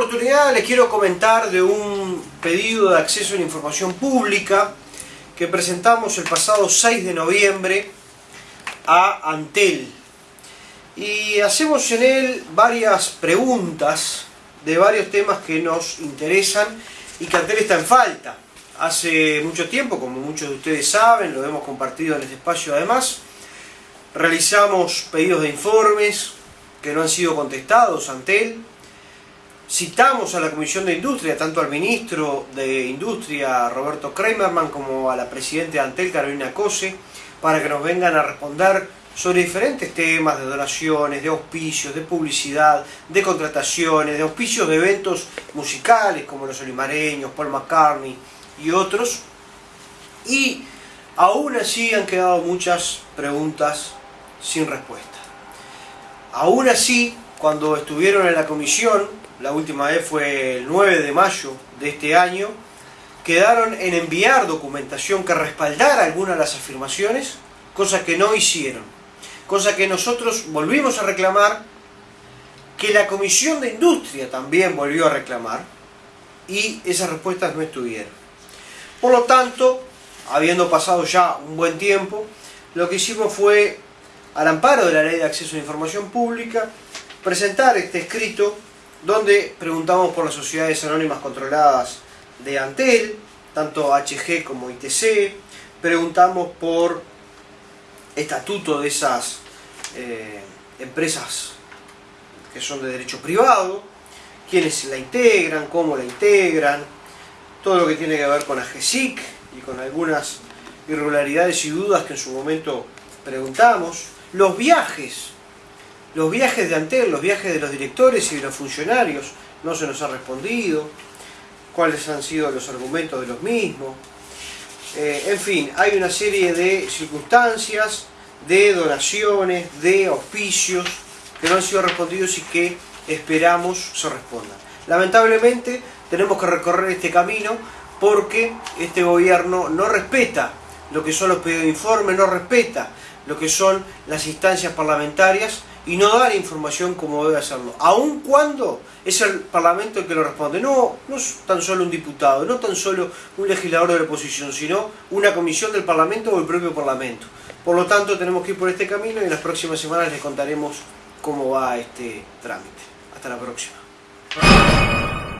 oportunidad les quiero comentar de un pedido de acceso a la información pública que presentamos el pasado 6 de noviembre a Antel. Y hacemos en él varias preguntas de varios temas que nos interesan y que Antel está en falta. Hace mucho tiempo, como muchos de ustedes saben, lo hemos compartido en este espacio además, realizamos pedidos de informes que no han sido contestados ante él, Citamos a la Comisión de Industria, tanto al ministro de Industria, Roberto Kramerman, como a la presidenta de Antel, Carolina Cose, para que nos vengan a responder sobre diferentes temas de donaciones, de auspicios, de publicidad, de contrataciones, de auspicios de eventos musicales como los olimareños, Paul McCartney y otros. Y aún así han quedado muchas preguntas sin respuesta. Aún así, cuando estuvieron en la comisión, la última vez fue el 9 de mayo de este año, quedaron en enviar documentación que respaldara algunas de las afirmaciones, cosa que no hicieron. Cosa que nosotros volvimos a reclamar, que la Comisión de Industria también volvió a reclamar, y esas respuestas no estuvieron. Por lo tanto, habiendo pasado ya un buen tiempo, lo que hicimos fue, al amparo de la Ley de Acceso a la Información Pública, presentar este escrito donde preguntamos por las sociedades anónimas controladas de Antel, tanto HG como ITC, preguntamos por estatuto de esas eh, empresas que son de derecho privado, quiénes la integran, cómo la integran, todo lo que tiene que ver con AGESIC y con algunas irregularidades y dudas que en su momento preguntamos, los viajes los viajes de Antel, los viajes de los directores y de los funcionarios, no se nos ha respondido. Cuáles han sido los argumentos de los mismos. Eh, en fin, hay una serie de circunstancias, de donaciones, de auspicios que no han sido respondidos y que esperamos se respondan. Lamentablemente tenemos que recorrer este camino porque este gobierno no respeta lo que son los pedidos de informe, no respeta lo que son las instancias parlamentarias y no dar información como debe hacerlo, aun cuando es el Parlamento el que lo responde. No, no es tan solo un diputado, no tan solo un legislador de la oposición, sino una comisión del Parlamento o el propio Parlamento. Por lo tanto, tenemos que ir por este camino y en las próximas semanas les contaremos cómo va este trámite. Hasta la próxima.